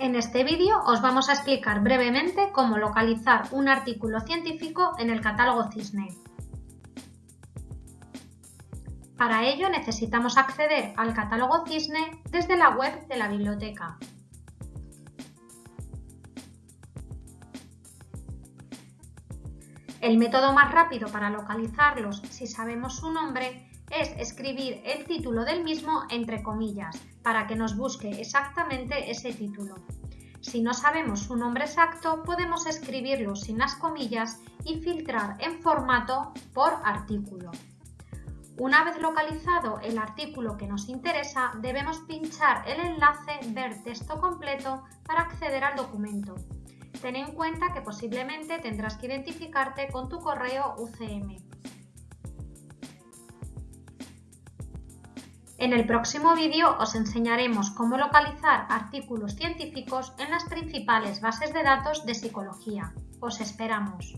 En este vídeo os vamos a explicar brevemente cómo localizar un artículo científico en el catálogo CISNE. Para ello necesitamos acceder al catálogo CISNE desde la web de la biblioteca. El método más rápido para localizarlos si sabemos su nombre es escribir el título del mismo entre comillas para que nos busque exactamente ese título. Si no sabemos su nombre exacto, podemos escribirlo sin las comillas y filtrar en formato por artículo. Una vez localizado el artículo que nos interesa, debemos pinchar el enlace Ver texto completo para acceder al documento. Ten en cuenta que posiblemente tendrás que identificarte con tu correo UCM. En el próximo vídeo os enseñaremos cómo localizar artículos científicos en las principales bases de datos de psicología. Os esperamos.